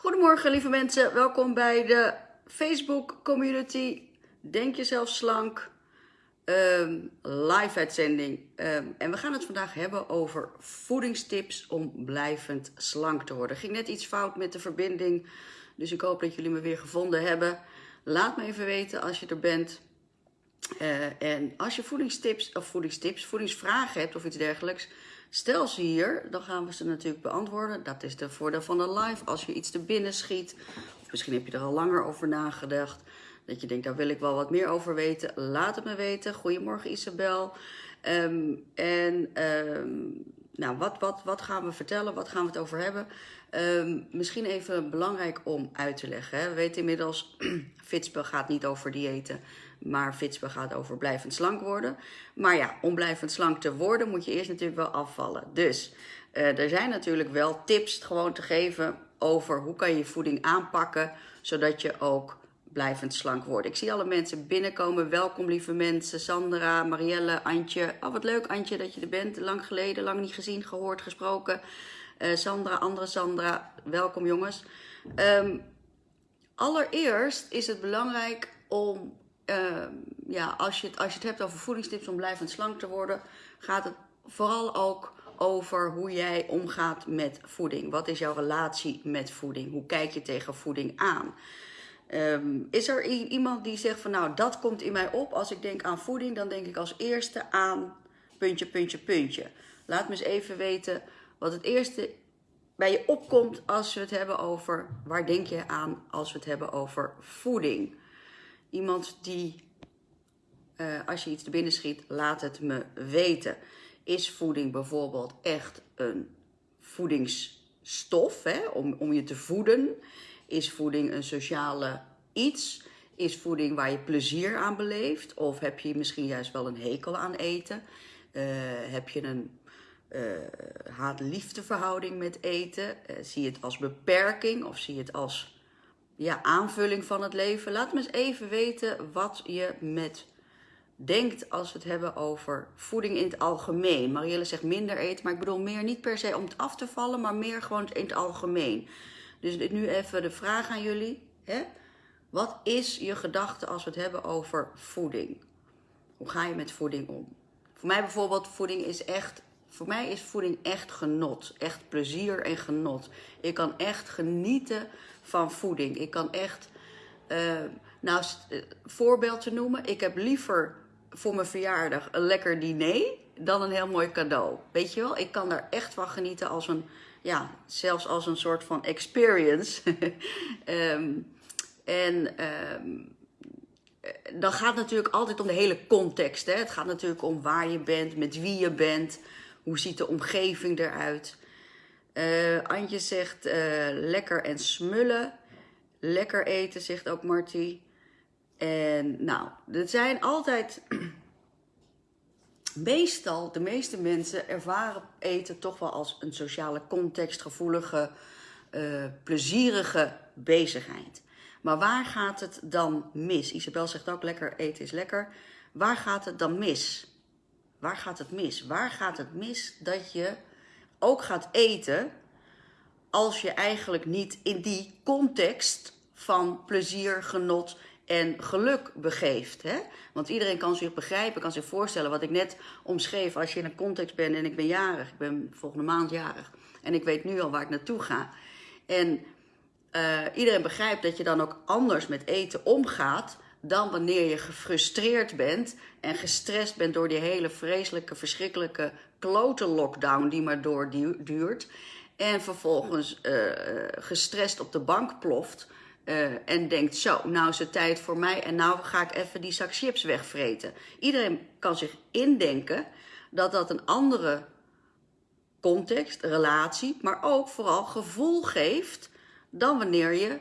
Goedemorgen lieve mensen, welkom bij de Facebook community Denk jezelf slank ehm, live uitzending. Ehm, en we gaan het vandaag hebben over voedingstips om blijvend slank te worden. Ging net iets fout met de verbinding, dus ik hoop dat jullie me weer gevonden hebben. Laat me even weten als je er bent. Eh, en als je voedingstips of voedingstips, voedingsvragen hebt of iets dergelijks, stel ze hier, dan gaan we ze natuurlijk beantwoorden. Dat is de voordeel van de live. Als je iets te binnen schiet, misschien heb je er al langer over nagedacht, dat je denkt, daar wil ik wel wat meer over weten, laat het me weten. Goedemorgen Isabel. Ehm, en ehm, nou, wat, wat, wat gaan we vertellen? Wat gaan we het over hebben? Um, misschien even belangrijk om uit te leggen. Hè. We weten inmiddels, Fitspe gaat niet over diëten, maar Fitspe gaat over blijvend slank worden. Maar ja, om blijvend slank te worden moet je eerst natuurlijk wel afvallen. Dus uh, er zijn natuurlijk wel tips gewoon te geven over hoe kan je voeding aanpakken, zodat je ook blijvend slank worden. Ik zie alle mensen binnenkomen. Welkom lieve mensen. Sandra, Marielle, Antje. Oh, wat leuk Antje dat je er bent. Lang geleden, lang niet gezien, gehoord, gesproken. Uh, Sandra, andere Sandra. Welkom jongens. Um, allereerst is het belangrijk om, uh, ja, als je, het, als je het hebt over voedingstips om blijvend slank te worden, gaat het vooral ook over hoe jij omgaat met voeding. Wat is jouw relatie met voeding? Hoe kijk je tegen voeding aan? Um, is er iemand die zegt van nou dat komt in mij op als ik denk aan voeding, dan denk ik als eerste aan puntje, puntje, puntje. Laat me eens even weten wat het eerste bij je opkomt als we het hebben over, waar denk je aan als we het hebben over voeding? Iemand die, uh, als je iets te binnen schiet, laat het me weten. Is voeding bijvoorbeeld echt een voedingsstof hè, om, om je te voeden? Is voeding een sociale iets? Is voeding waar je plezier aan beleeft? Of heb je misschien juist wel een hekel aan eten? Uh, heb je een uh, haat-liefdeverhouding met eten? Uh, zie je het als beperking of zie je het als ja, aanvulling van het leven? Laat me eens even weten wat je met denkt als we het hebben over voeding in het algemeen. Marielle zegt minder eten, maar ik bedoel meer niet per se om het af te vallen, maar meer gewoon in het algemeen. Dus nu even de vraag aan jullie. Hè? Wat is je gedachte als we het hebben over voeding? Hoe ga je met voeding om? Voor mij bijvoorbeeld, voeding is echt, voor mij is voeding echt genot. Echt plezier en genot. Ik kan echt genieten van voeding. Ik kan echt, uh, nou, uh, voorbeeld te noemen. Ik heb liever voor mijn verjaardag een lekker diner dan een heel mooi cadeau. Weet je wel, ik kan daar echt van genieten als een ja, zelfs als een soort van experience. um, en um, dan gaat het natuurlijk altijd om de hele context. Hè? Het gaat natuurlijk om waar je bent, met wie je bent, hoe ziet de omgeving eruit. Uh, Antje zegt uh, lekker en smullen. Lekker eten, zegt ook Marty. En nou, er zijn altijd meestal, de meeste mensen ervaren eten toch wel als een sociale contextgevoelige, uh, plezierige bezigheid. Maar waar gaat het dan mis? Isabel zegt ook lekker eten is lekker. Waar gaat het dan mis? Waar gaat het mis? Waar gaat het mis dat je ook gaat eten als je eigenlijk niet in die context van plezier, genot en geluk begeeft. Hè? Want iedereen kan zich begrijpen, kan zich voorstellen wat ik net omschreef. Als je in een context bent en ik ben jarig, ik ben volgende maand jarig. En ik weet nu al waar ik naartoe ga. En uh, iedereen begrijpt dat je dan ook anders met eten omgaat dan wanneer je gefrustreerd bent en gestrest bent door die hele vreselijke, verschrikkelijke klote lockdown die maar doorduurt. En vervolgens uh, gestrest op de bank ploft uh, en denkt, zo, nou is het tijd voor mij en nou ga ik even die zak chips wegvreten. Iedereen kan zich indenken dat dat een andere context, relatie, maar ook vooral gevoel geeft dan wanneer je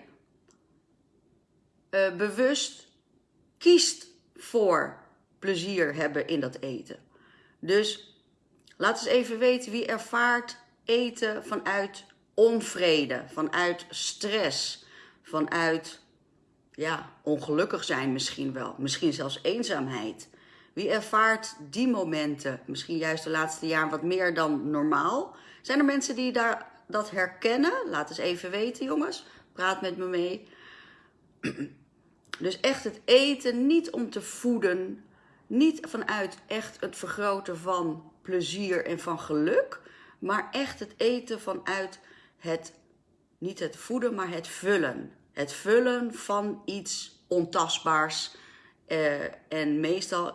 bewust kiest voor plezier hebben in dat eten. Dus laat eens even weten wie ervaart eten vanuit onvrede, vanuit stress vanuit ja, ongelukkig zijn misschien wel, misschien zelfs eenzaamheid. Wie ervaart die momenten, misschien juist de laatste jaar wat meer dan normaal? Zijn er mensen die daar dat herkennen? Laat eens even weten, jongens. praat met me mee. Dus echt het eten niet om te voeden, niet vanuit echt het vergroten van plezier en van geluk, maar echt het eten vanuit het, niet het voeden, maar het vullen. Het vullen van iets ontastbaars eh, en meestal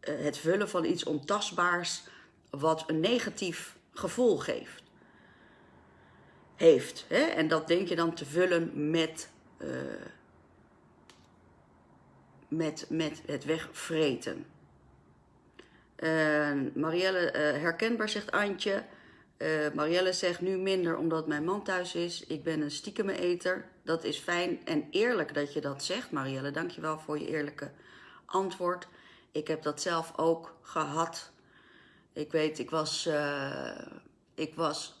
eh, het vullen van iets ontastbaars wat een negatief gevoel geeft. Heeft. Hè? En dat denk je dan te vullen met, uh, met, met het wegvreten. Uh, Marielle, uh, herkenbaar zegt Antje. Uh, Marielle zegt nu minder omdat mijn man thuis is. Ik ben een stiekeme eter. Dat is fijn en eerlijk dat je dat zegt, Marielle. Dankjewel voor je eerlijke antwoord. Ik heb dat zelf ook gehad. Ik weet, ik was, ik was,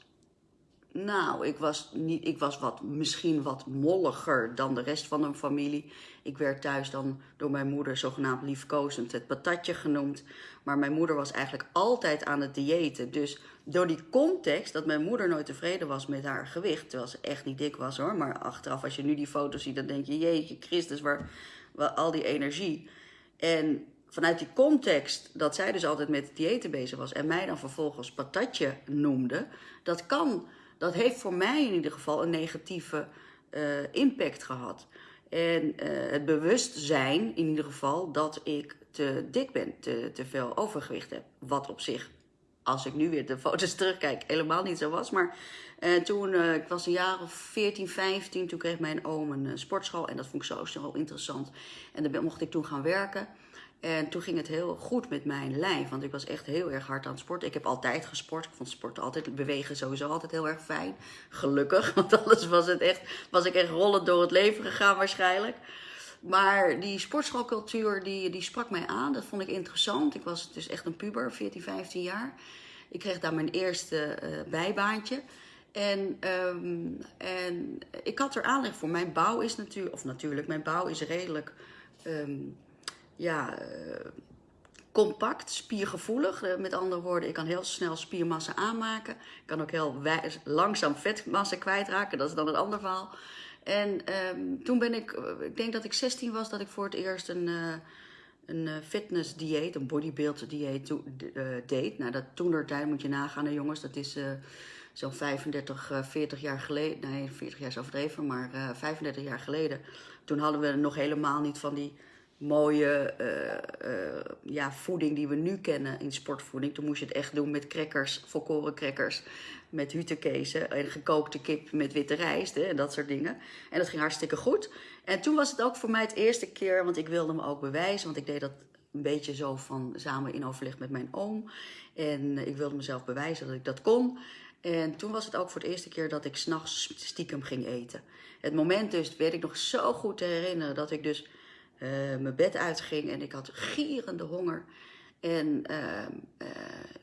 nou, ik was, niet, ik was wat, misschien wat molliger dan de rest van een familie. Ik werd thuis dan door mijn moeder zogenaamd liefkozend het patatje genoemd. Maar mijn moeder was eigenlijk altijd aan het diëten. Dus door die context dat mijn moeder nooit tevreden was met haar gewicht, terwijl ze echt niet dik was hoor, maar achteraf als je nu die foto's ziet, dan denk je, jeetje Christus, waar, waar al die energie. En vanuit die context dat zij dus altijd met diëten bezig was en mij dan vervolgens patatje noemde, dat kan, dat heeft voor mij in ieder geval een negatieve uh, impact gehad. En uh, het bewustzijn in ieder geval dat ik te dik ben, te, te veel overgewicht heb. Wat op zich, als ik nu weer de foto's terugkijk, helemaal niet zo was. Maar uh, toen, ik was een jaar of 14, 15, toen kreeg mijn oom een sportschool. En dat vond ik zo, zo interessant. En daar mocht ik toen gaan werken. En toen ging het heel goed met mijn lijf, want ik was echt heel erg hard aan het sporten. Ik heb altijd gesport. Ik vond sporten altijd, bewegen sowieso altijd heel erg fijn. Gelukkig, want anders was, het echt, was ik echt rollend door het leven gegaan waarschijnlijk. Maar die sportschoolcultuur, die, die sprak mij aan. Dat vond ik interessant. Ik was dus echt een puber, 14, 15 jaar. Ik kreeg daar mijn eerste uh, bijbaantje. En, um, en ik had er aanleg voor. Mijn bouw is natuurlijk, of natuurlijk, mijn bouw is redelijk... Um, ja, uh, compact, spiergevoelig. Uh, met andere woorden, ik kan heel snel spiermassa aanmaken. Ik kan ook heel langzaam vetmassa kwijtraken. Dat is dan een ander verhaal. En um, toen ben ik, ik denk dat ik 16 was, dat ik voor het eerst een, uh, een fitness dieet, een bodybuild dieet deed. Nou, dat toen er tijd moet je nagaan, hè, jongens. Dat is zo'n 35, 40 jaar geleden. Nee, 40 jaar is overdreven, maar 35 jaar geleden. Toen hadden we nog helemaal niet van die mooie uh, uh, ja, voeding die we nu kennen in sportvoeding. Toen moest je het echt doen met crackers, volkoren crackers, met hutekezen en gekookte kip met witte rijst hè, en dat soort dingen. En dat ging hartstikke goed. En toen was het ook voor mij het eerste keer, want ik wilde me ook bewijzen, want ik deed dat een beetje zo van samen in overleg met mijn oom. En ik wilde mezelf bewijzen dat ik dat kon. En toen was het ook voor de eerste keer dat ik s'nachts stiekem ging eten. Het moment dus, weet ik nog zo goed te herinneren, dat ik dus uh, mijn bed uitging en ik had gierende honger. En uh, uh,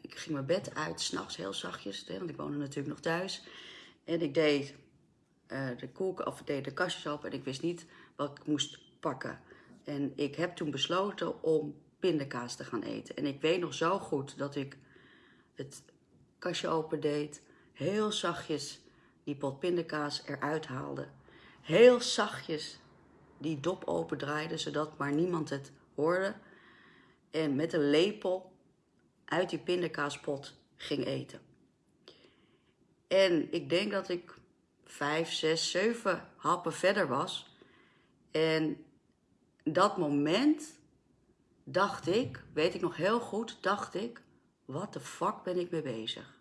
ik ging mijn bed uit, s'nachts heel zachtjes, want ik woonde natuurlijk nog thuis. En ik deed de koek, of deed de kastjes open en ik wist niet wat ik moest pakken. En ik heb toen besloten om pindakaas te gaan eten. En ik weet nog zo goed dat ik het kastje open deed, heel zachtjes die pot pindakaas eruit haalde. Heel zachtjes die dop open draaide, zodat maar niemand het hoorde. En met een lepel uit die pindakaaspot ging eten. En ik denk dat ik vijf, zes, zeven happen verder was. En dat moment dacht ik, weet ik nog heel goed, dacht ik, wat de fuck ben ik mee bezig?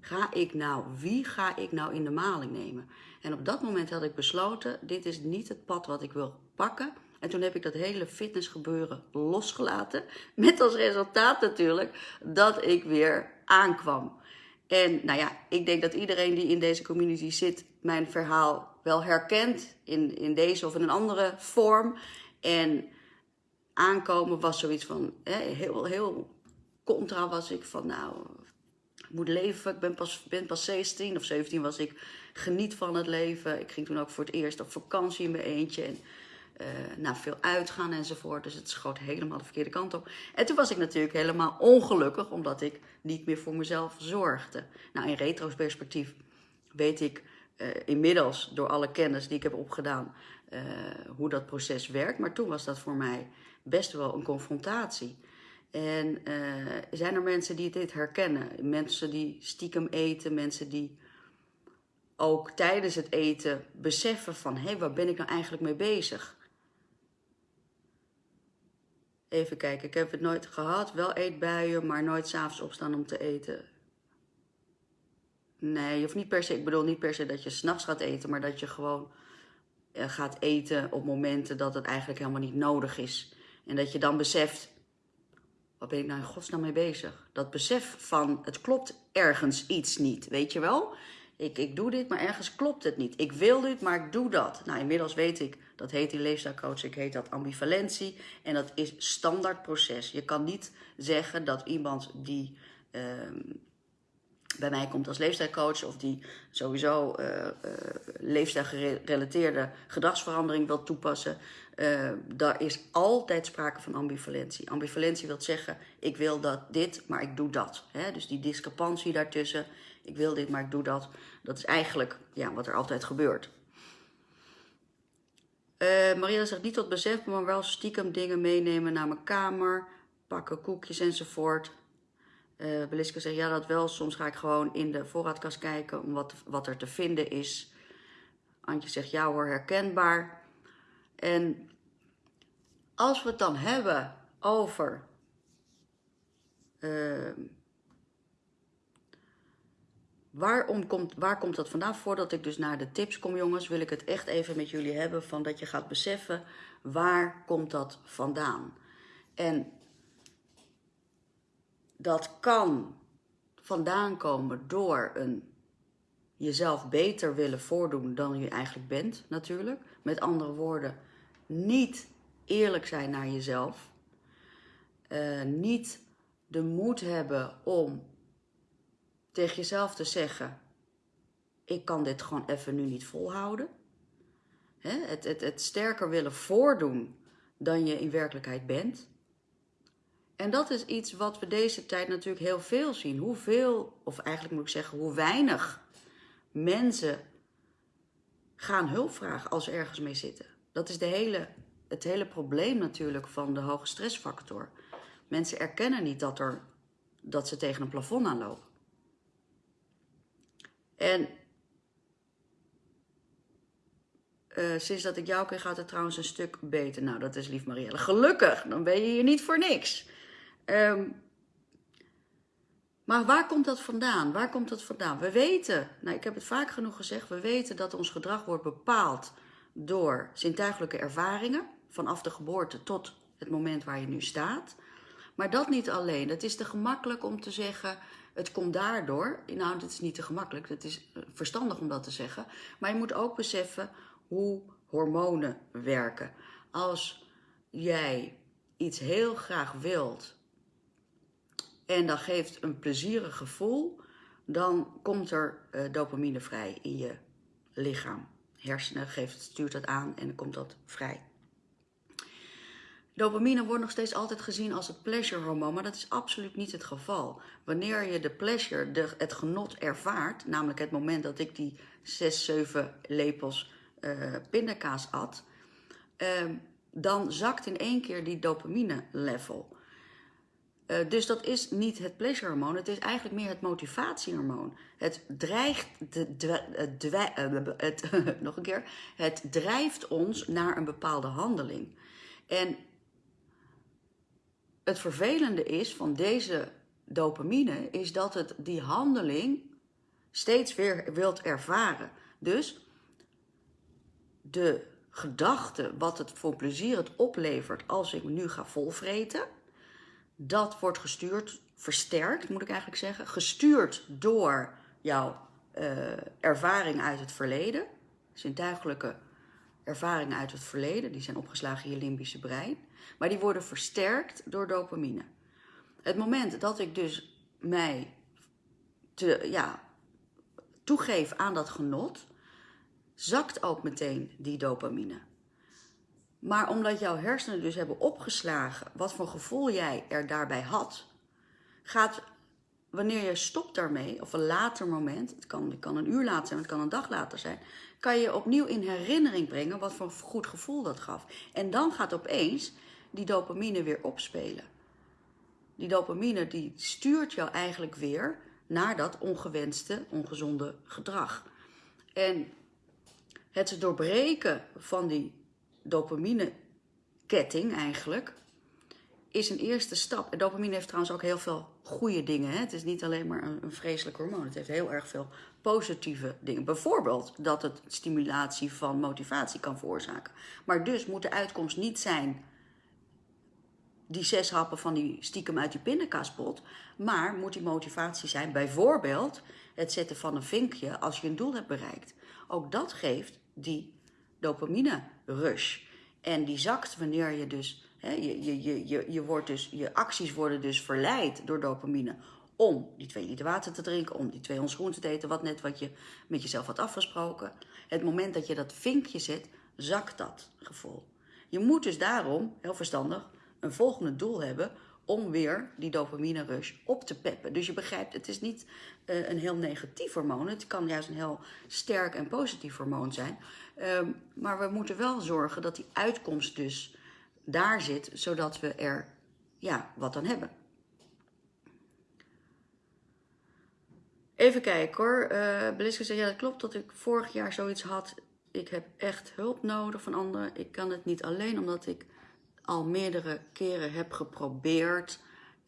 Ga ik nou, wie ga ik nou in de maling nemen? En op dat moment had ik besloten, dit is niet het pad wat ik wil pakken. En toen heb ik dat hele fitnessgebeuren losgelaten. Met als resultaat natuurlijk dat ik weer aankwam. En nou ja, ik denk dat iedereen die in deze community zit, mijn verhaal wel herkent. In, in deze of in een andere vorm. En aankomen was zoiets van, heel, heel contra was ik van, nou, moet leven. Ik ben pas, ben pas 16 of 17 was ik. Geniet van het leven. Ik ging toen ook voor het eerst op vakantie in mijn eentje. En uh, nou, veel uitgaan enzovoort. Dus het schoot helemaal de verkeerde kant op. En toen was ik natuurlijk helemaal ongelukkig, omdat ik niet meer voor mezelf zorgde. Nou, in retrospectief weet ik uh, inmiddels door alle kennis die ik heb opgedaan, uh, hoe dat proces werkt. Maar toen was dat voor mij best wel een confrontatie. En uh, zijn er mensen die dit herkennen? Mensen die stiekem eten, mensen die ook tijdens het eten beseffen van... hé, hey, waar ben ik nou eigenlijk mee bezig? Even kijken, ik heb het nooit gehad. Wel eetbuien, maar nooit s'avonds opstaan om te eten. Nee, hoeft niet per se, ik bedoel niet per se dat je s'nachts gaat eten, maar dat je gewoon uh, gaat eten op momenten dat het eigenlijk helemaal niet nodig is. En dat je dan beseft, wat ben ik nou in godsnaam mee bezig? Dat besef van, het klopt ergens iets niet, weet je wel? Ik, ik doe dit, maar ergens klopt het niet. Ik wil dit, maar ik doe dat. Nou, inmiddels weet ik, dat heet die leefstijlcoach, ik heet dat ambivalentie. En dat is standaard proces. Je kan niet zeggen dat iemand die uh, bij mij komt als leefstijlcoach... of die sowieso uh, uh, leefstijlgerelateerde gedragsverandering wil toepassen... Uh, daar is altijd sprake van ambivalentie. Ambivalentie wil zeggen, ik wil dat dit, maar ik doe dat. Dus die discrepantie daartussen, ik wil dit, maar ik doe dat. Dat is eigenlijk ja, wat er altijd gebeurt. Uh, Maria zegt niet tot besef, maar wel stiekem dingen meenemen naar mijn kamer. Pakken koekjes enzovoort. Uh, Beliska zegt ja dat wel. Soms ga ik gewoon in de voorraadkast kijken om wat, wat er te vinden is. Antje zegt ja hoor, herkenbaar. En als we het dan hebben over uh, waarom komt, waar komt dat vandaan? Voordat ik dus naar de tips kom jongens, wil ik het echt even met jullie hebben van dat je gaat beseffen waar komt dat vandaan. En dat kan vandaan komen door een jezelf beter willen voordoen dan je eigenlijk bent natuurlijk. Met andere woorden, niet eerlijk zijn naar jezelf. Uh, niet de moed hebben om tegen jezelf te zeggen: Ik kan dit gewoon even nu niet volhouden. Hè? Het, het, het sterker willen voordoen dan je in werkelijkheid bent. En dat is iets wat we deze tijd natuurlijk heel veel zien. Hoeveel, of eigenlijk moet ik zeggen, hoe weinig mensen gaan hulp vragen als ze ergens mee zitten. Dat is de hele, het hele probleem natuurlijk van de hoge stressfactor. Mensen erkennen niet dat, er, dat ze tegen een plafond aanlopen. En uh, sinds dat ik jou ken gaat het trouwens een stuk beter. Nou, dat is lief Marielle. Gelukkig, dan ben je hier niet voor niks. Um, maar waar komt dat vandaan? Waar komt dat vandaan? We weten, nou ik heb het vaak genoeg gezegd, we weten dat ons gedrag wordt bepaald door zintuigelijke ervaringen, vanaf de geboorte tot het moment waar je nu staat. Maar dat niet alleen. Het is te gemakkelijk om te zeggen, het komt daardoor. Nou, dat is niet te gemakkelijk, het is verstandig om dat te zeggen. Maar je moet ook beseffen hoe hormonen werken. Als jij iets heel graag wilt en dat geeft een plezierig gevoel, dan komt er uh, dopamine vrij in je lichaam. Hersenen geeft, stuurt dat aan en dan komt dat vrij. Dopamine wordt nog steeds altijd gezien als het pleasure hormoon, maar dat is absoluut niet het geval. Wanneer je de pleasure, de, het genot ervaart, namelijk het moment dat ik die 6, 7 lepels uh, pindakaas at, uh, dan zakt in één keer die dopamine level. Uh, dus dat is niet het pleasure-hormoon, het is eigenlijk meer het motivatiehormoon. Het dreigt, de, de, het, nog een keer, het drijft ons naar een bepaalde handeling. En het vervelende is van deze dopamine, is dat het die handeling steeds weer wilt ervaren. Dus de gedachte, wat het voor plezier het oplevert als ik nu ga volvreten dat wordt gestuurd, versterkt moet ik eigenlijk zeggen, gestuurd door jouw uh, ervaring uit het verleden, zintuigelijke ervaringen uit het verleden, die zijn opgeslagen in je limbische brein, maar die worden versterkt door dopamine. Het moment dat ik dus mij te, ja, toegeef aan dat genot, zakt ook meteen die dopamine. Maar omdat jouw hersenen dus hebben opgeslagen wat voor gevoel jij er daarbij had, gaat wanneer je stopt daarmee, of een later moment, het kan, het kan een uur later zijn, het kan een dag later zijn, kan je opnieuw in herinnering brengen wat voor goed gevoel dat gaf. En dan gaat opeens die dopamine weer opspelen. Die dopamine die stuurt jou eigenlijk weer naar dat ongewenste, ongezonde gedrag. En het doorbreken van die dopamine-ketting eigenlijk is een eerste stap. En dopamine heeft trouwens ook heel veel goede dingen. Hè? Het is niet alleen maar een, een vreselijk hormoon. Het heeft heel erg veel positieve dingen. Bijvoorbeeld dat het stimulatie van motivatie kan veroorzaken. Maar dus moet de uitkomst niet zijn die zes happen van die stiekem uit die pindakaaspot. Maar moet die motivatie zijn bijvoorbeeld het zetten van een vinkje als je een doel hebt bereikt. Ook dat geeft die dopamine rush. En die zakt wanneer je dus, hè, je, je, je, je, wordt dus, je acties worden dus verleid door dopamine om die twee liter water te drinken, om die twee ons te eten, wat net wat je met jezelf had afgesproken. Het moment dat je dat vinkje zet, zakt dat gevoel. Je moet dus daarom, heel verstandig, een volgende doel hebben om weer die dopamine rush op te peppen. Dus je begrijpt, het is niet uh, een heel negatief hormoon. Het kan juist een heel sterk en positief hormoon zijn. Um, maar we moeten wel zorgen dat die uitkomst dus daar zit, zodat we er ja, wat aan hebben. Even kijken hoor. Uh, Beliske zei, ja dat klopt dat ik vorig jaar zoiets had. Ik heb echt hulp nodig van anderen. Ik kan het niet alleen omdat ik al meerdere keren heb geprobeerd.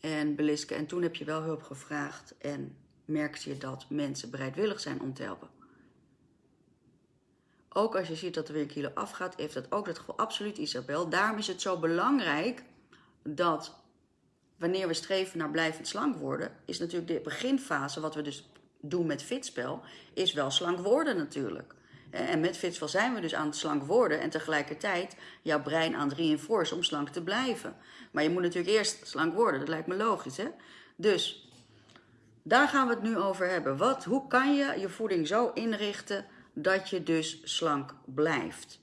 En Beliske, en toen heb je wel hulp gevraagd. En merkte je dat mensen bereidwillig zijn om te helpen. Ook als je ziet dat er weer een kilo afgaat, heeft dat ook dat gevoel. Absoluut, Isabel. Daarom is het zo belangrijk dat wanneer we streven naar blijvend slank worden, is natuurlijk de beginfase, wat we dus doen met fitspel, is wel slank worden natuurlijk. En met Fitspel zijn we dus aan het slank worden en tegelijkertijd jouw brein aan het reinforcen om slank te blijven. Maar je moet natuurlijk eerst slank worden, dat lijkt me logisch hè. Dus daar gaan we het nu over hebben. Wat, hoe kan je je voeding zo inrichten dat je dus slank blijft?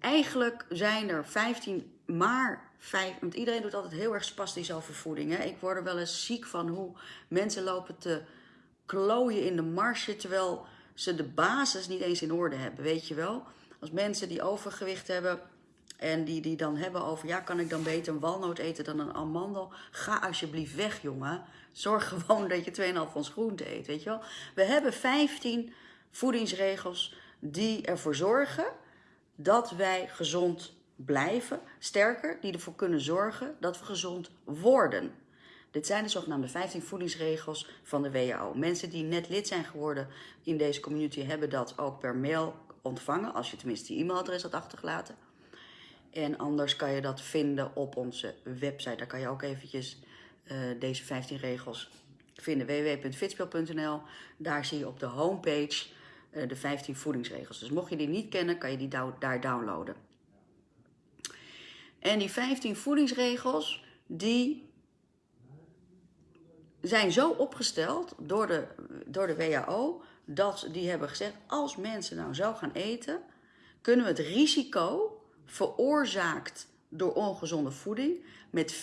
Eigenlijk zijn er 15, maar 5, want iedereen doet altijd heel erg spastisch over voeding. Hè? Ik word er wel eens ziek van hoe mensen lopen te klooien in de marge, terwijl ze de basis niet eens in orde hebben, weet je wel. Als mensen die overgewicht hebben en die, die dan hebben over, ja, kan ik dan beter een walnoot eten dan een amandel? Ga alsjeblieft weg, jongen. Zorg gewoon dat je 2,5 ons groente eet, weet je wel. We hebben 15 voedingsregels die ervoor zorgen dat wij gezond blijven. Sterker, die ervoor kunnen zorgen dat we gezond worden. Dit zijn de zogenaamde 15 voedingsregels van de WHO. Mensen die net lid zijn geworden in deze community hebben dat ook per mail ontvangen, als je tenminste je e-mailadres had achtergelaten. En anders kan je dat vinden op onze website. Daar kan je ook eventjes uh, deze 15 regels vinden. www.fitspel.nl. Daar zie je op de homepage uh, de 15 voedingsregels. Dus mocht je die niet kennen, kan je die daar downloaden. En die 15 voedingsregels, die zijn zo opgesteld door de, door de WHO dat die hebben gezegd: als mensen nou zo gaan eten, kunnen we het risico veroorzaakt door ongezonde voeding met 40%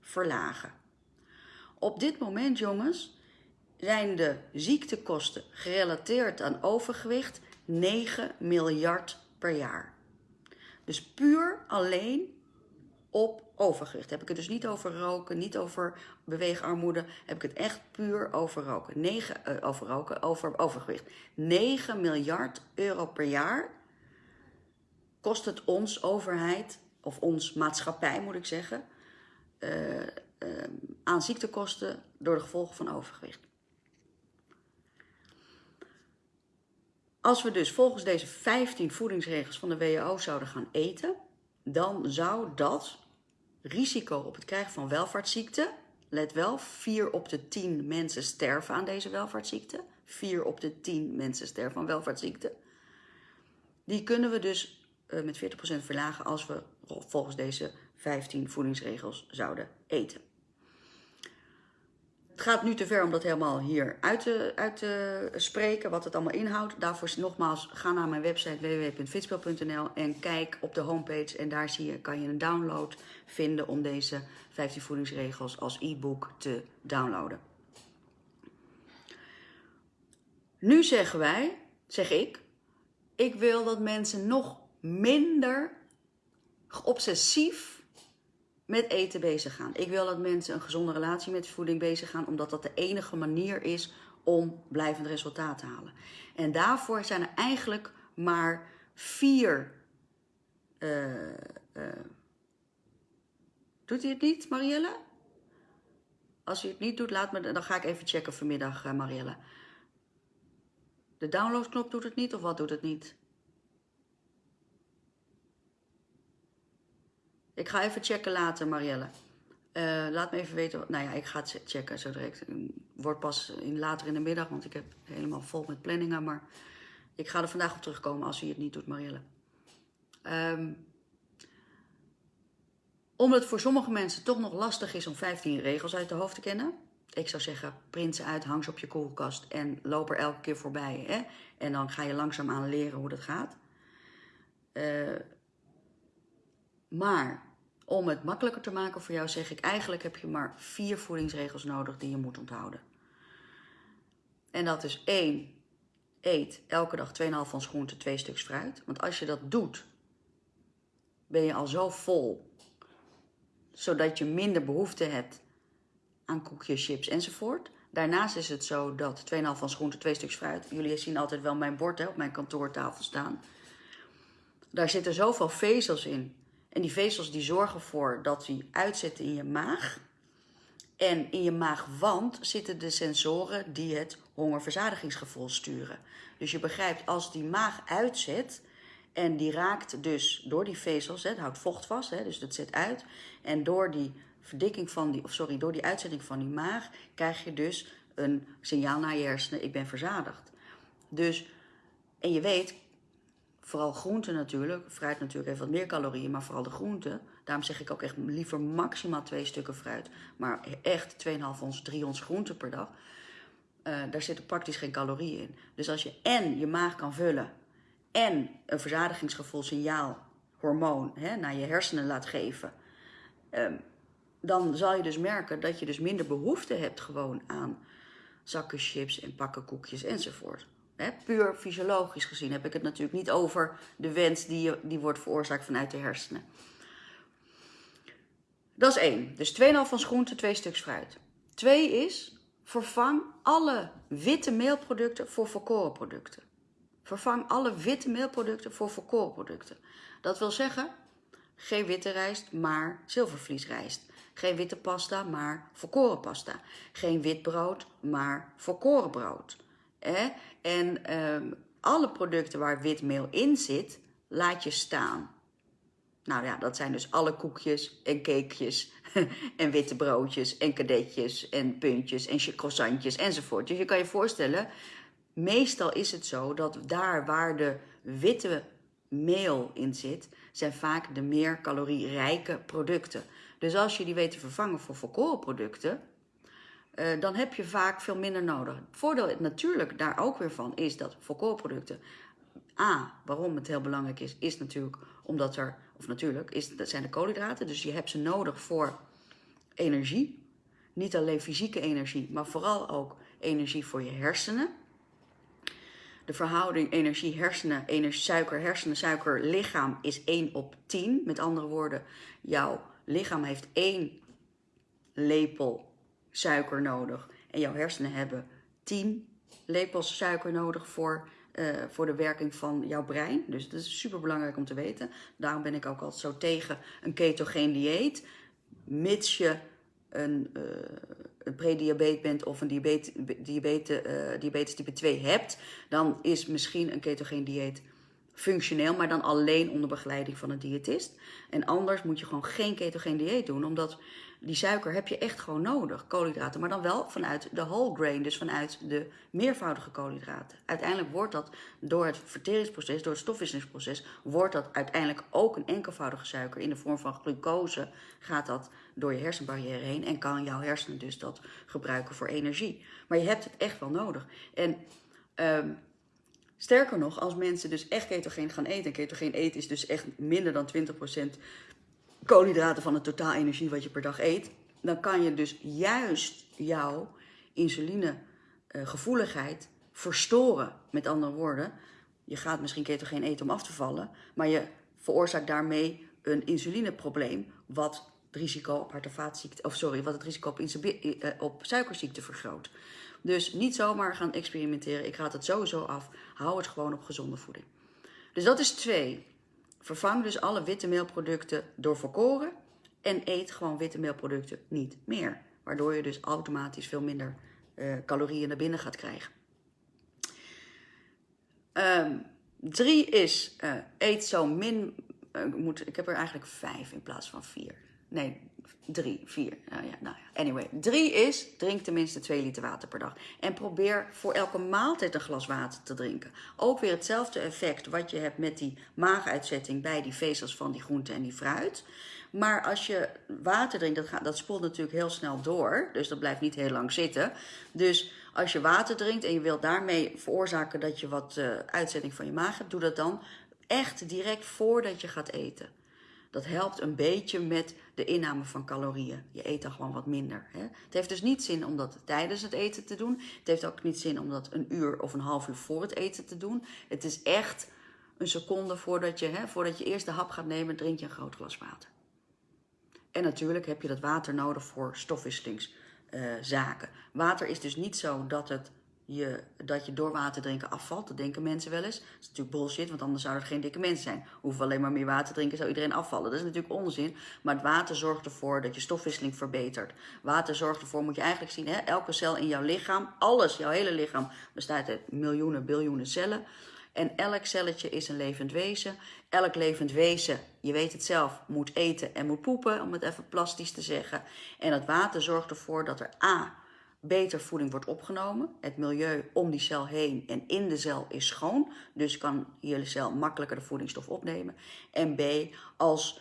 verlagen. Op dit moment, jongens, zijn de ziektekosten gerelateerd aan overgewicht 9 miljard per jaar. Dus puur alleen op overgewicht. Heb ik het dus niet over roken, niet over beweegarmoede. Heb ik het echt puur over roken. 9, uh, over roken, over overgewicht. 9 miljard euro per jaar kost het ons overheid, of ons maatschappij moet ik zeggen, uh, uh, aan ziektekosten door de gevolgen van overgewicht. Als we dus volgens deze 15 voedingsregels van de WHO zouden gaan eten, dan zou dat risico op het krijgen van welvaartsziekte, let wel, 4 op de 10 mensen sterven aan deze welvaartsziekte. 4 op de 10 mensen sterven aan welvaartsziekte. Die kunnen we dus uh, met 40% verlagen als we volgens deze 15 voedingsregels zouden eten. Het gaat nu te ver om dat helemaal hier uit te, uit spreken, wat het allemaal inhoudt. Daarvoor nogmaals, ga naar mijn website www.fitspel.nl en kijk op de homepage. En daar zie je, kan je een download vinden om deze 15 voedingsregels als e-book te downloaden. Nu zeggen wij, zeg ik, ik wil dat mensen nog minder obsessief met eten bezig gaan. Ik wil dat mensen een gezonde relatie met voeding bezig gaan, omdat dat de enige manier is om blijvend resultaat te halen. En daarvoor zijn er eigenlijk maar vier. Uh, uh, doet hij het niet, Marielle? Als hij het niet doet, laat me, dan ga ik even checken vanmiddag, uh, Marielle. De downloadknop doet het niet of wat doet het niet? Ik ga even checken later, Marielle. Uh, laat me even weten. Nou ja, ik ga het checken zo direct. Wordt pas in, later in de middag, want ik heb helemaal vol met planningen. Maar ik ga er vandaag op terugkomen als u het niet doet, Marielle. Um, omdat het voor sommige mensen toch nog lastig is om 15 regels uit de hoofd te kennen. Ik zou zeggen, print ze uit, hang ze op je koelkast en loop er elke keer voorbij. Hè? En dan ga je langzaamaan leren hoe dat gaat. Uh, maar om het makkelijker te maken voor jou zeg ik, eigenlijk heb je maar vier voedingsregels nodig die je moet onthouden. En dat is één, eet elke dag 2,5 van groente, twee stuks fruit. Want als je dat doet, ben je al zo vol, zodat je minder behoefte hebt aan koekjes, chips enzovoort. Daarnaast is het zo dat 2,5 van groente, twee stuks fruit. Jullie zien altijd wel mijn bord hè, op mijn kantoortafel staan. Daar zitten zoveel vezels in en die vezels die zorgen ervoor dat die uitzetten in je maag. En in je maagwand zitten de sensoren die het hongerverzadigingsgevoel sturen. Dus je begrijpt, als die maag uitzet en die raakt dus door die vezels, het houdt vocht vast, hè, dus dat zet uit. En door die verdikking van die, of sorry, door die uitzetting van die maag krijg je dus een signaal naar je hersenen, ik ben verzadigd. Dus, en je weet, Vooral groenten natuurlijk. Fruit natuurlijk heeft wat meer calorieën, maar vooral de groenten. Daarom zeg ik ook echt liever maximaal twee stukken fruit. Maar echt 2,5 ons, 3 ons groenten per dag. Uh, daar zitten praktisch geen calorieën in. Dus als je en je maag kan vullen en een verzadigingsgevoel signaal, hormoon, hè, naar je hersenen laat geven. Um, dan zal je dus merken dat je dus minder behoefte hebt gewoon aan zakken chips en pakken koekjes enzovoort puur fysiologisch gezien heb ik het natuurlijk niet over de wens die, die wordt veroorzaakt vanuit de hersenen. Dat is één. Dus 2,5 van groente, twee stuks fruit. Twee is, vervang alle witte meelproducten voor volkoren producten. Vervang alle witte meelproducten voor volkoren producten. Dat wil zeggen, geen witte rijst, maar zilvervliesrijst. Geen witte pasta, maar volkoren pasta. Geen wit brood, maar volkoren brood. En um, alle producten waar witmeel in zit, laat je staan. Nou ja, dat zijn dus alle koekjes en cakejes en witte broodjes en kadetjes en puntjes en croissantjes enzovoort. Dus je kan je voorstellen, meestal is het zo dat daar waar de witte meel in zit, zijn vaak de meer calorierijke producten. Dus als je die weet te vervangen voor volkoren producten, uh, dan heb je vaak veel minder nodig. Het voordeel natuurlijk daar ook weer van is dat volkorenproducten... A, waarom het heel belangrijk is, is natuurlijk omdat er... Of natuurlijk, is, dat zijn de koolhydraten. Dus je hebt ze nodig voor energie. Niet alleen fysieke energie, maar vooral ook energie voor je hersenen. De verhouding energie-hersenen, energie, suiker-hersenen, suiker-lichaam is 1 op 10. Met andere woorden, jouw lichaam heeft één lepel suiker nodig. En jouw hersenen hebben 10 lepels suiker nodig voor, uh, voor de werking van jouw brein. Dus dat is super belangrijk om te weten. Daarom ben ik ook altijd zo tegen een ketogeen dieet. Mits je een, uh, een prediabetes bent of een diabetes, diabetes, uh, diabetes type 2 hebt, dan is misschien een ketogeen dieet functioneel, maar dan alleen onder begeleiding van een diëtist. En anders moet je gewoon geen ketogeen dieet doen, omdat die suiker heb je echt gewoon nodig, koolhydraten. Maar dan wel vanuit de whole grain, dus vanuit de meervoudige koolhydraten. Uiteindelijk wordt dat door het verteringsproces, door het stofwisselingsproces, wordt dat uiteindelijk ook een enkelvoudige suiker in de vorm van glucose. Gaat dat door je hersenbarrière heen en kan jouw hersenen dus dat gebruiken voor energie. Maar je hebt het echt wel nodig. En um, sterker nog, als mensen dus echt ketogeen gaan eten, en ketogeen eten is dus echt minder dan 20% koolhydraten van het totaal energie wat je per dag eet, dan kan je dus juist jouw insulinegevoeligheid verstoren. Met andere woorden, je gaat misschien ketogeen eten om af te vallen, maar je veroorzaakt daarmee een insulineprobleem wat het risico op hart- en vaatziekte, of sorry, wat het risico op, eh, op suikerziekte vergroot. Dus niet zomaar gaan experimenteren. Ik raad het sowieso af. Hou het gewoon op gezonde voeding. Dus dat is twee. Vervang dus alle witte meelproducten door volkoren en eet gewoon witte meelproducten niet meer. Waardoor je dus automatisch veel minder uh, calorieën naar binnen gaat krijgen. Um, drie is uh, eet zo min. Uh, moet, ik heb er eigenlijk vijf in plaats van vier. Nee, drie, vier. Nou ja, nou ja. Anyway, drie is drink tenminste twee liter water per dag. En probeer voor elke maaltijd een glas water te drinken. Ook weer hetzelfde effect wat je hebt met die maaguitzetting bij die vezels van die groente en die fruit. Maar als je water drinkt, dat, gaat, dat spoelt natuurlijk heel snel door. Dus dat blijft niet heel lang zitten. Dus als je water drinkt en je wilt daarmee veroorzaken dat je wat uh, uitzetting van je maag hebt, doe dat dan echt direct voordat je gaat eten. Dat helpt een beetje met de inname van calorieën. Je eet dan gewoon wat minder. Hè? Het heeft dus niet zin om dat tijdens het eten te doen. Het heeft ook niet zin om dat een uur of een half uur voor het eten te doen. Het is echt een seconde voordat je, hè, voordat je eerst de hap gaat nemen, drink je een groot glas water. En natuurlijk heb je dat water nodig voor stofwisselingszaken. Water is dus niet zo dat het je, dat je door water drinken afvalt. Dat denken mensen wel eens. Dat is natuurlijk bullshit, want anders zouden er geen dikke mensen zijn. Hoeven alleen maar meer water drinken, zou iedereen afvallen. Dat is natuurlijk onzin. Maar het water zorgt ervoor dat je stofwisseling verbetert. Water zorgt ervoor, moet je eigenlijk zien, hè, elke cel in jouw lichaam, alles, jouw hele lichaam, bestaat uit miljoenen, biljoenen cellen. En elk celletje is een levend wezen. Elk levend wezen, je weet het zelf, moet eten en moet poepen, om het even plastisch te zeggen. En het water zorgt ervoor dat er A beter voeding wordt opgenomen. Het milieu om die cel heen en in de cel is schoon. Dus kan je cel makkelijker de voedingsstof opnemen. En B, als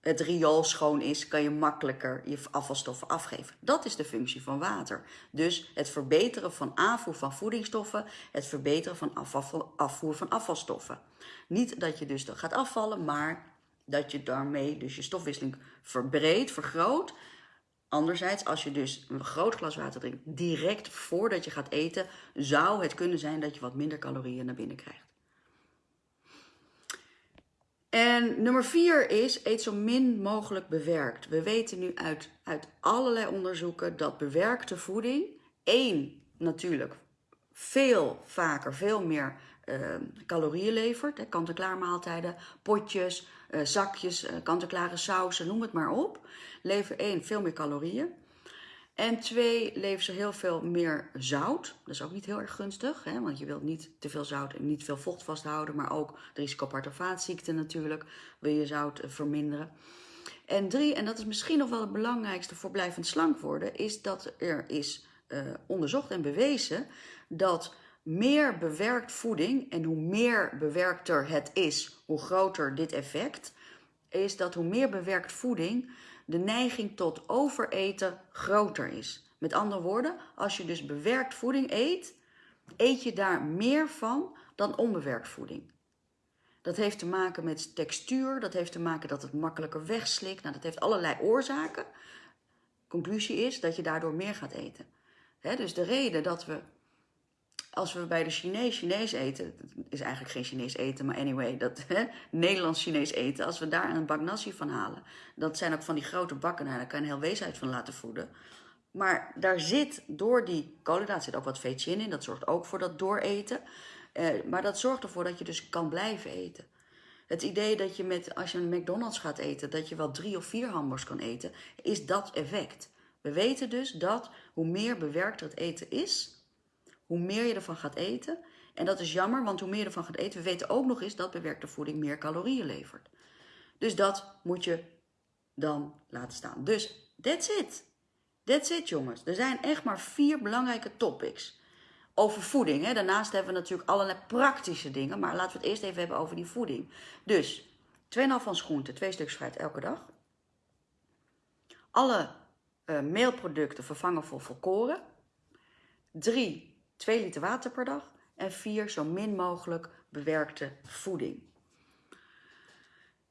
het riool schoon is, kan je makkelijker je afvalstoffen afgeven. Dat is de functie van water. Dus het verbeteren van aanvoer van voedingsstoffen, het verbeteren van afvoer van afvalstoffen. Niet dat je dus gaat afvallen, maar dat je daarmee dus je stofwisseling verbreedt, vergroot Anderzijds, als je dus een groot glas water drinkt direct voordat je gaat eten, zou het kunnen zijn dat je wat minder calorieën naar binnen krijgt. En nummer vier is, eet zo min mogelijk bewerkt. We weten nu uit, uit allerlei onderzoeken dat bewerkte voeding, één natuurlijk, veel vaker, veel meer uh, calorieën levert. Kant-en-klaar maaltijden, potjes, zakjes, uh, kant-en-klare sausen, noem het maar op. Leveren één, veel meer calorieën. En twee, leveren ze heel veel meer zout. Dat is ook niet heel erg gunstig, hè? want je wilt niet te veel zout en niet veel vocht vasthouden. Maar ook risico op hart- en vaatziekten natuurlijk, wil je zout verminderen. En drie, en dat is misschien nog wel het belangrijkste voor blijvend slank worden, is dat er is onderzocht en bewezen dat meer bewerkt voeding en hoe meer bewerkter het is, hoe groter dit effect, is dat hoe meer bewerkt voeding de neiging tot overeten groter is. Met andere woorden, als je dus bewerkt voeding eet, eet je daar meer van dan onbewerkt voeding. Dat heeft te maken met textuur, dat heeft te maken dat het makkelijker wegslikt. Nou, dat heeft allerlei oorzaken. Conclusie is dat je daardoor meer gaat eten. dus de reden dat we als we bij de Chinees Chinees eten, dat is eigenlijk geen Chinees eten, maar anyway, dat Nederlands Chinees eten, als we daar een bak nasi van halen, dat zijn ook van die grote bakken, nou, daar kan je een heel wees uit van laten voeden. Maar daar zit door die koolhydraten zit ook wat vetje in, dat zorgt ook voor dat dooreten. Eh, maar dat zorgt ervoor dat je dus kan blijven eten. Het idee dat je met, als je een McDonald's gaat eten, dat je wel drie of vier hamburgers kan eten, is dat effect. We weten dus dat hoe meer bewerkt het eten is, hoe meer je ervan gaat eten. En dat is jammer, want hoe meer je ervan gaat eten, we weten ook nog eens dat bewerkte voeding meer calorieën levert. Dus dat moet je dan laten staan. Dus That's it. That's it, jongens. Er zijn echt maar vier belangrijke topics over voeding. Hè. Daarnaast hebben we natuurlijk allerlei praktische dingen, maar laten we het eerst even hebben over die voeding. Dus 2,5 van groente, twee stuks fruit elke dag. Alle uh, meelproducten vervangen voor volkoren. 3, 2 liter water per dag. En 4, zo min mogelijk bewerkte voeding.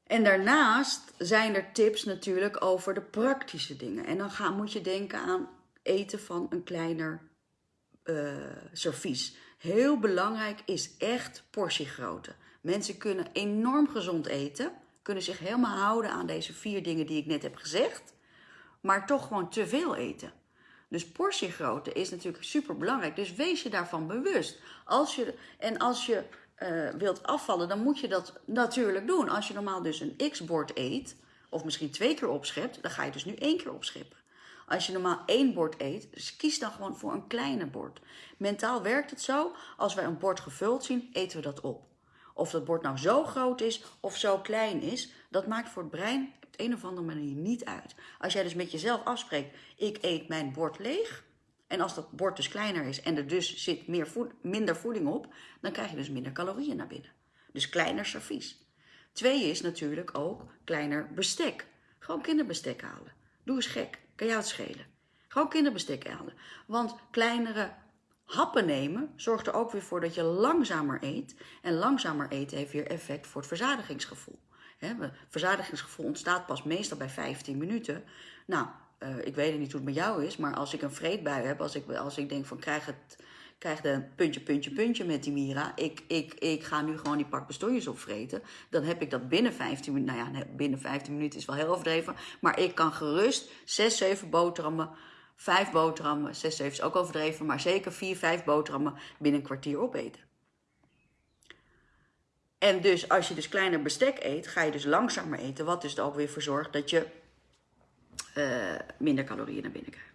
En daarnaast zijn er tips natuurlijk over de praktische dingen. En dan ga, moet je denken aan eten van een kleiner uh, servies. Heel belangrijk is echt portiegrootte. Mensen kunnen enorm gezond eten, kunnen zich helemaal houden aan deze vier dingen die ik net heb gezegd, maar toch gewoon te veel eten. Dus portiegrootte is natuurlijk super belangrijk. Dus wees je daarvan bewust. Als je, en als je uh, wilt afvallen, dan moet je dat natuurlijk doen. Als je normaal dus een x-bord eet, of misschien twee keer opschept, dan ga je dus nu één keer opscheppen. Als je normaal één bord eet, dus kies dan gewoon voor een kleiner bord. Mentaal werkt het zo, als wij een bord gevuld zien, eten we dat op. Of dat bord nou zo groot is of zo klein is, dat maakt voor het brein een of andere manier niet uit. Als jij dus met jezelf afspreekt, ik eet mijn bord leeg, en als dat bord dus kleiner is en er dus zit meer minder voeding op, dan krijg je dus minder calorieën naar binnen. Dus kleiner servies. Twee is natuurlijk ook kleiner bestek. Gewoon kinderbestek halen. Doe eens gek. Kan jou het schelen. Gewoon kinderbestek halen. Want kleinere happen nemen zorgt er ook weer voor dat je langzamer eet. En langzamer eten heeft weer effect voor het verzadigingsgevoel. Het verzadigingsgevoel ontstaat pas meestal bij 15 minuten. Nou, uh, ik weet niet hoe het met jou is, maar als ik een vreedbui heb, als ik, als ik denk van krijg het, krijg de puntje, puntje, puntje met die Mira, ik, ik, ik ga nu gewoon die pak bestonjes opvreten, dan heb ik dat binnen 15 minuten, nou ja, binnen 15 minuten is wel heel overdreven, maar ik kan gerust 6, 7 boterhammen, 5 boterhammen, 6, 7 is ook overdreven, maar zeker 4, 5 boterhammen binnen een kwartier opeten. En dus als je dus kleiner bestek eet, ga je dus langzamer eten, wat dus er ook weer voor zorgt dat je uh, minder calorieën naar binnen krijgt.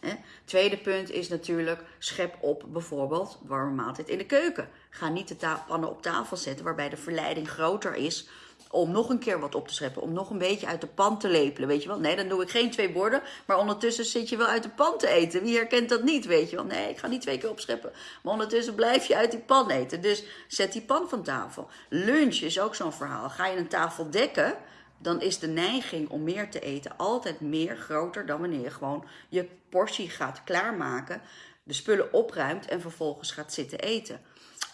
Hè? Tweede punt is natuurlijk, schep op bijvoorbeeld warme maaltijd in de keuken. Ga niet de pannen op tafel zetten waarbij de verleiding groter is om nog een keer wat op te scheppen, om nog een beetje uit de pan te lepelen, weet je wel. Nee, dan doe ik geen twee borden, maar ondertussen zit je wel uit de pan te eten. Wie herkent dat niet, weet je wel. Nee, ik ga niet twee keer opscheppen, maar ondertussen blijf je uit die pan eten. Dus zet die pan van tafel. Lunch is ook zo'n verhaal. Ga je een tafel dekken, dan is de neiging om meer te eten altijd meer groter dan wanneer je gewoon je portie gaat klaarmaken, de spullen opruimt en vervolgens gaat zitten eten.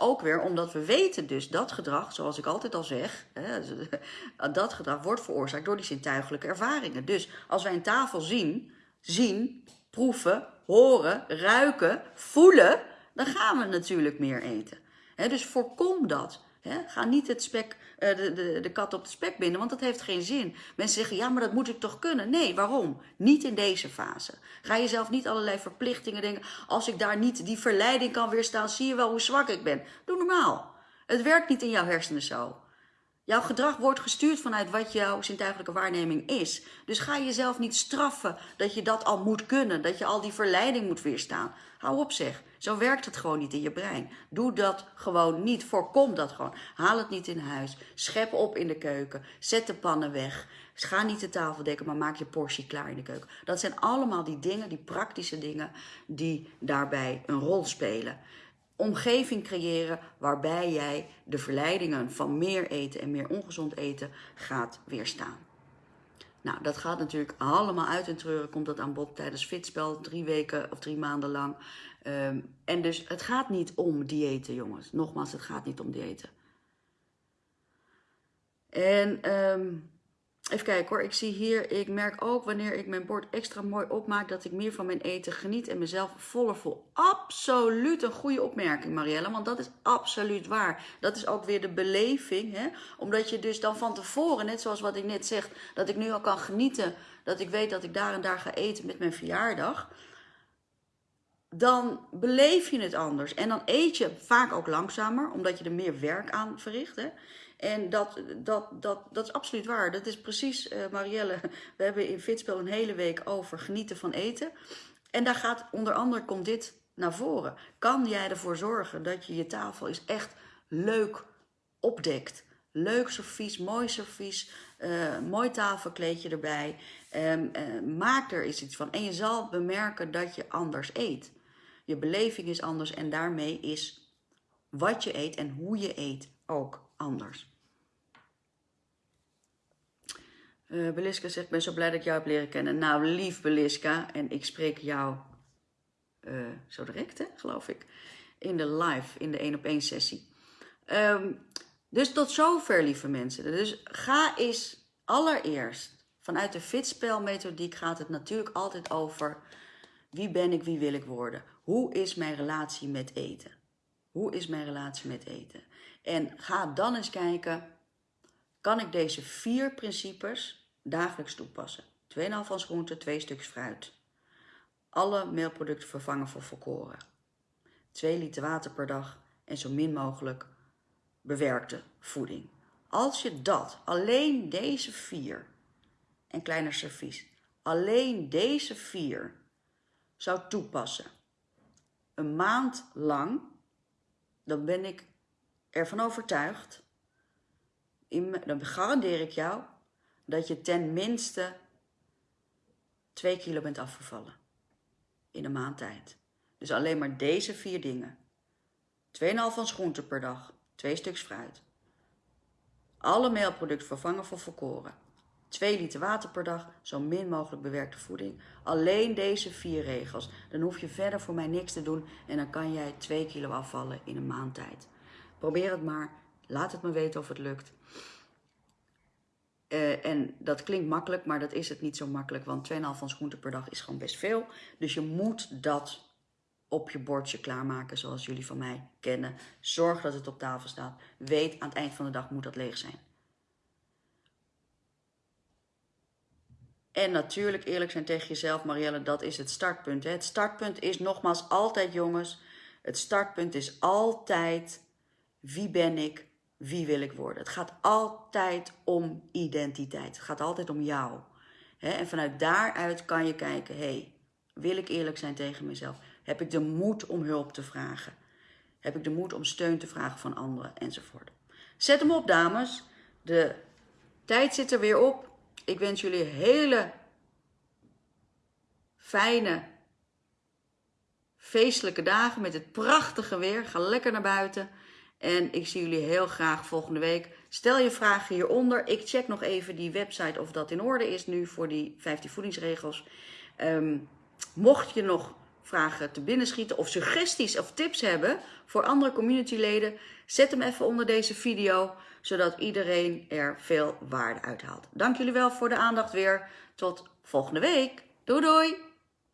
Ook weer omdat we weten dus dat gedrag, zoals ik altijd al zeg, dat gedrag wordt veroorzaakt door die zintuigelijke ervaringen. Dus als wij een tafel zien, zien, proeven, horen, ruiken, voelen, dan gaan we natuurlijk meer eten. Dus voorkom dat. Ga niet het spek, uh, de, de, de kat op de spek binden, want dat heeft geen zin. Mensen zeggen, ja, maar dat moet ik toch kunnen? Nee, waarom? Niet in deze fase. Ga jezelf niet allerlei verplichtingen denken. Als ik daar niet die verleiding kan weerstaan, zie je wel hoe zwak ik ben. Doe normaal. Het werkt niet in jouw hersenen zo. Jouw gedrag wordt gestuurd vanuit wat jouw zintuigelijke waarneming is. Dus ga jezelf niet straffen dat je dat al moet kunnen, dat je al die verleiding moet weerstaan. Hou op zeg. Zo werkt het gewoon niet in je brein. Doe dat gewoon niet. Voorkom dat gewoon. Haal het niet in huis. Schep op in de keuken. Zet de pannen weg. Ga niet de tafel dekken, maar maak je portie klaar in de keuken. Dat zijn allemaal die dingen, die praktische dingen, die daarbij een rol spelen omgeving creëren waarbij jij de verleidingen van meer eten en meer ongezond eten gaat weerstaan. Nou, dat gaat natuurlijk allemaal uit en treuren, komt dat aan bod tijdens fitspel, drie weken of drie maanden lang. Ehm, en dus het gaat niet om diëten, jongens. Nogmaals, het gaat niet om diëten. En um, Even kijken hoor, ik zie hier, ik merk ook wanneer ik mijn bord extra mooi opmaak dat ik meer van mijn eten geniet en mezelf voller voel. Absoluut een goede opmerking Marielle, want dat is absoluut waar. Dat is ook weer de beleving, hè? omdat je dus dan van tevoren, net zoals wat ik net zeg, dat ik nu al kan genieten, dat ik weet dat ik daar en daar ga eten met mijn verjaardag dan beleef je het anders. En dan eet je vaak ook langzamer, omdat je er meer werk aan verricht. Hè? En dat, dat, dat, dat is absoluut waar. Dat is precies, uh, Marielle, we hebben in Fitspel een hele week over genieten van eten. En daar gaat onder andere komt dit naar voren. Kan jij ervoor zorgen dat je je tafel is echt leuk opdekt? Leuk servies, mooi servies, uh, mooi tafelkleedje erbij. Um, uh, maak er eens iets van. En je zal bemerken dat je anders eet. Je beleving is anders en daarmee is wat je eet en hoe je eet ook anders. Uh, Beliska zegt, ben zo blij dat ik jou heb leren kennen. Nou, lief Beliska, en ik spreek jou uh, zo direct, hè, geloof ik, in de live, in de 1 op 1 sessie. Um, dus tot zover, lieve mensen. Dus ga eens allereerst, vanuit de fitspelmethodiek gaat het natuurlijk altijd over wie ben ik, wie wil ik worden. Hoe is mijn relatie met eten? Hoe is mijn relatie met eten? En ga dan eens kijken, kan ik deze vier principes dagelijks toepassen? 2,5 van groente, 2 stuks fruit. Alle meelproducten vervangen voor volkoren. 2 liter water per dag en zo min mogelijk bewerkte voeding. Als je dat, alleen deze vier, en kleiner servies, alleen deze vier zou toepassen, een maand lang, dan ben ik ervan overtuigd, dan garandeer ik jou, dat je ten minste 2 kilo bent afgevallen in een maand tijd. Dus alleen maar deze vier dingen. 2,5 van groente per dag, twee stuks fruit. Alle meelproducten vervangen voor volkoren. 2 liter water per dag, zo min mogelijk bewerkte voeding. Alleen deze vier regels. Dan hoef je verder voor mij niks te doen en dan kan jij 2 kilo afvallen in een maand tijd. Probeer het maar. Laat het me weten of het lukt. Uh, en dat klinkt makkelijk, maar dat is het niet zo makkelijk, want 2,5 van groente per dag is gewoon best veel. Dus je moet dat op je bordje klaarmaken zoals jullie van mij kennen. Zorg dat het op tafel staat. Weet aan het eind van de dag moet dat leeg zijn. En natuurlijk eerlijk zijn tegen jezelf, Marielle, dat is het startpunt. Het startpunt is nogmaals altijd, jongens, het startpunt is altijd wie ben ik, wie wil ik worden. Het gaat altijd om identiteit. Het gaat altijd om jou. Hè? En vanuit daaruit kan je kijken, hé, hey, wil ik eerlijk zijn tegen mezelf? Heb ik de moed om hulp te vragen? Heb ik de moed om steun te vragen van anderen enzovoort? Zet hem op, dames. De tijd zit er weer op. Ik wens jullie hele fijne, feestelijke dagen met het prachtige weer. Ga lekker naar buiten. En ik zie jullie heel graag volgende week. Stel je vragen hieronder. Ik check nog even die website of dat in orde is nu voor die 15 voedingsregels. Um, mocht je nog vragen te binnenschieten of suggesties of tips hebben voor andere communityleden, zet hem even onder deze video, zodat iedereen er veel waarde uit haalt. Dank jullie wel voor de aandacht weer. Tot volgende week. Doei doei!